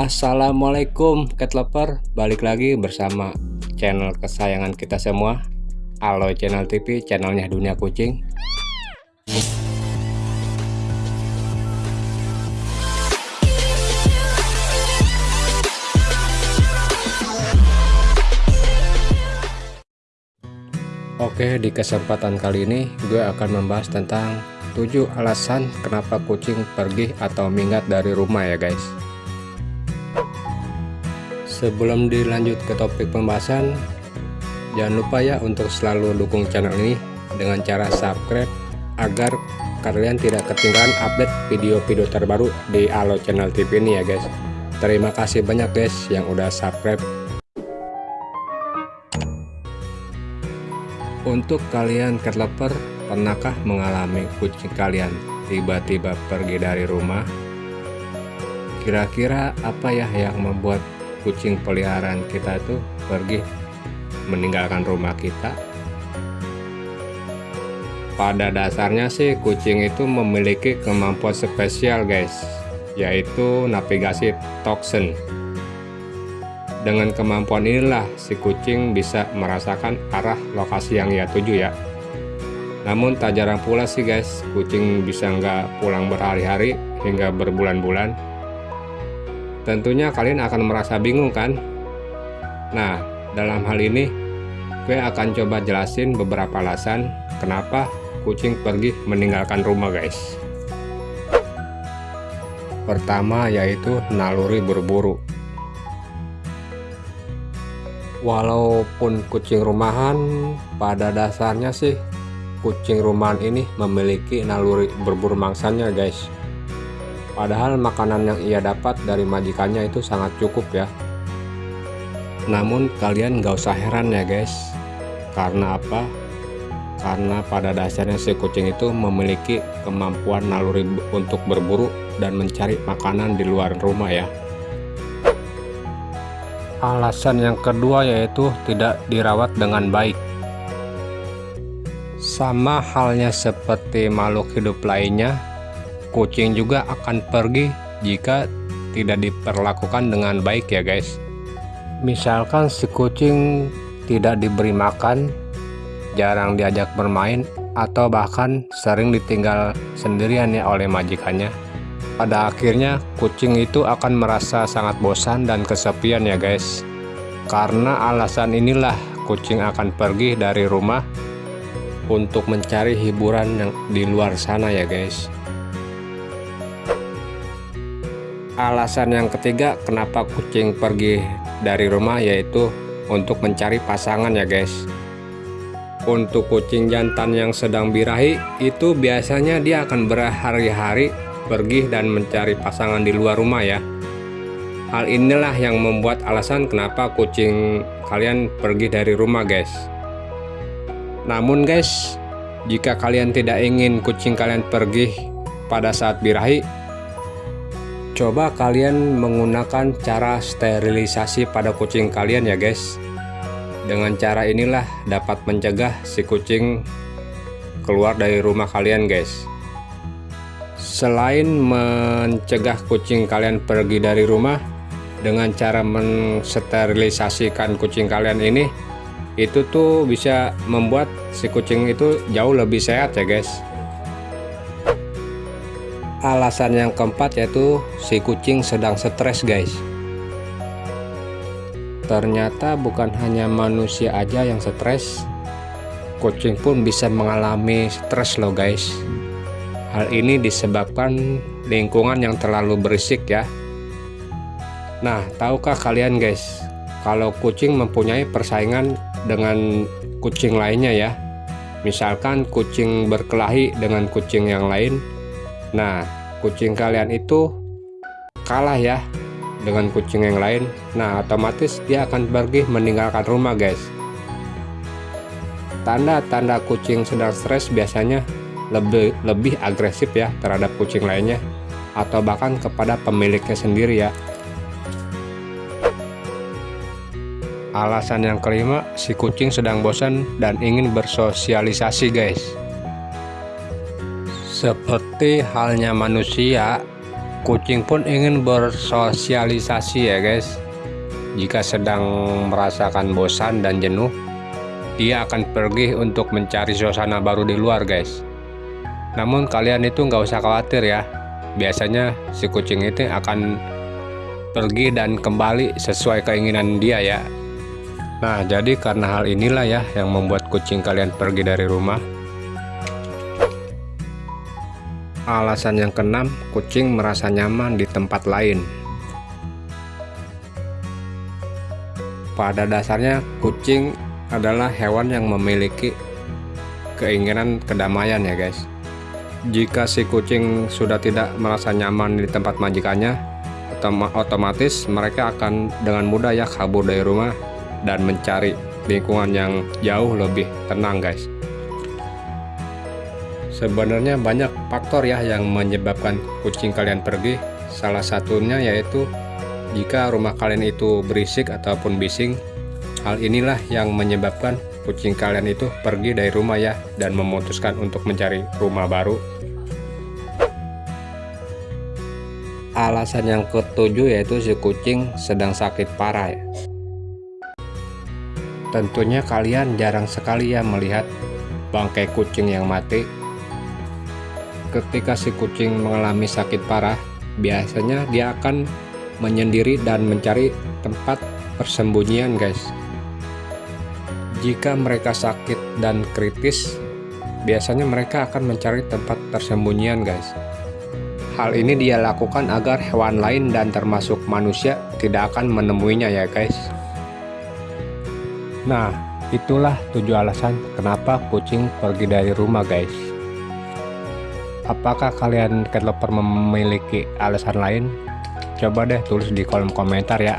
Assalamualaikum cat lover balik lagi bersama channel kesayangan kita semua. Aloy Channel TV channelnya dunia kucing. Oke di kesempatan kali ini gue akan membahas tentang 7 alasan kenapa kucing pergi atau minggat dari rumah ya guys Sebelum dilanjut ke topik pembahasan, jangan lupa ya untuk selalu dukung channel ini dengan cara subscribe agar kalian tidak ketinggalan update video-video terbaru di Alo Channel TV ini ya guys. Terima kasih banyak guys yang udah subscribe. Untuk kalian lover, pernahkah mengalami kucing kalian tiba-tiba pergi dari rumah? Kira-kira apa ya yang membuat kucing peliharaan kita tuh pergi meninggalkan rumah kita. Pada dasarnya sih kucing itu memiliki kemampuan spesial guys yaitu navigasi toxin dengan kemampuan inilah si kucing bisa merasakan arah lokasi yang ia tuju ya. Namun tak jarang pula sih guys kucing bisa nggak pulang berhari-hari hingga berbulan-bulan Tentunya kalian akan merasa bingung kan? Nah, dalam hal ini gue akan coba jelasin beberapa alasan kenapa kucing pergi meninggalkan rumah guys. Pertama yaitu naluri berburu. Walaupun kucing rumahan pada dasarnya sih kucing rumahan ini memiliki naluri berburu mangsanya guys Padahal makanan yang ia dapat dari majikannya itu sangat cukup ya. Namun kalian gak usah heran ya guys. Karena apa? Karena pada dasarnya si kucing itu memiliki kemampuan naluri untuk berburu dan mencari makanan di luar rumah ya. Alasan yang kedua yaitu tidak dirawat dengan baik. Sama halnya seperti makhluk hidup lainnya, kucing juga akan pergi jika tidak diperlakukan dengan baik ya guys. Misalkan si kucing tidak diberi makan jarang diajak bermain atau bahkan sering ditinggal sendirian ya oleh majikannya. Pada akhirnya kucing itu akan merasa sangat bosan dan kesepian ya guys. Karena alasan inilah kucing akan pergi dari rumah untuk mencari hiburan yang di luar sana ya guys alasan yang ketiga kenapa kucing pergi dari rumah yaitu untuk mencari pasangan ya guys. Untuk kucing jantan yang sedang birahi itu biasanya dia akan berhari-hari pergi dan mencari pasangan di luar rumah ya. Hal inilah yang membuat alasan kenapa kucing kalian pergi dari rumah guys. Namun guys jika kalian tidak ingin kucing kalian pergi pada saat birahi Coba kalian menggunakan cara sterilisasi pada kucing kalian ya guys. Dengan cara inilah dapat mencegah si kucing keluar dari rumah kalian guys. Selain mencegah kucing kalian pergi dari rumah, dengan cara mensterilisasikan kucing kalian ini, itu tuh bisa membuat si kucing itu jauh lebih sehat ya guys. Alasan yang keempat yaitu si kucing sedang stres guys. Ternyata bukan hanya manusia aja yang stres, kucing pun bisa mengalami stres loh guys. Hal ini disebabkan lingkungan yang terlalu berisik ya. Nah, tahukah kalian guys, kalau kucing mempunyai persaingan dengan kucing lainnya ya. Misalkan kucing berkelahi dengan kucing yang lain, Nah, kucing kalian itu kalah ya dengan kucing yang lain. Nah, otomatis dia akan pergi meninggalkan rumah, guys. Tanda-tanda kucing sedang stres biasanya lebih lebih agresif ya terhadap kucing lainnya atau bahkan kepada pemiliknya sendiri ya. Alasan yang kelima, si kucing sedang bosan dan ingin bersosialisasi, guys. Seperti halnya manusia, Kucing pun ingin bersosialisasi ya guys. Jika sedang merasakan bosan dan jenuh, dia akan pergi untuk mencari suasana baru di luar guys. Namun kalian itu nggak usah khawatir ya. Biasanya si kucing itu akan pergi dan kembali sesuai keinginan dia ya. Nah, jadi karena hal inilah ya yang membuat kucing kalian pergi dari rumah. Alasan yang keenam, kucing merasa nyaman di tempat lain. Pada dasarnya, kucing adalah hewan yang memiliki keinginan kedamaian ya guys. Jika si kucing sudah tidak merasa nyaman di tempat majikannya, otomatis mereka akan dengan mudah ya kabur dari rumah dan mencari lingkungan yang jauh lebih tenang guys sebenarnya banyak faktor ya yang menyebabkan kucing kalian pergi. Salah satunya yaitu jika rumah kalian itu berisik ataupun bising hal inilah yang menyebabkan kucing kalian itu pergi dari rumah ya dan memutuskan untuk mencari rumah baru. Alasan yang ketujuh yaitu si kucing sedang sakit parah ya. Tentunya kalian jarang sekali ya melihat bangkai kucing yang mati. Ketika si kucing mengalami sakit parah, biasanya dia akan menyendiri dan mencari tempat persembunyian guys. Jika mereka sakit dan kritis, biasanya mereka akan mencari tempat persembunyian guys. Hal ini dia lakukan agar hewan lain dan termasuk manusia tidak akan menemuinya ya guys. Nah, itulah tujuh alasan kenapa kucing pergi dari rumah guys. Apakah kalian developer memiliki alasan lain? Coba deh tulis di kolom komentar ya.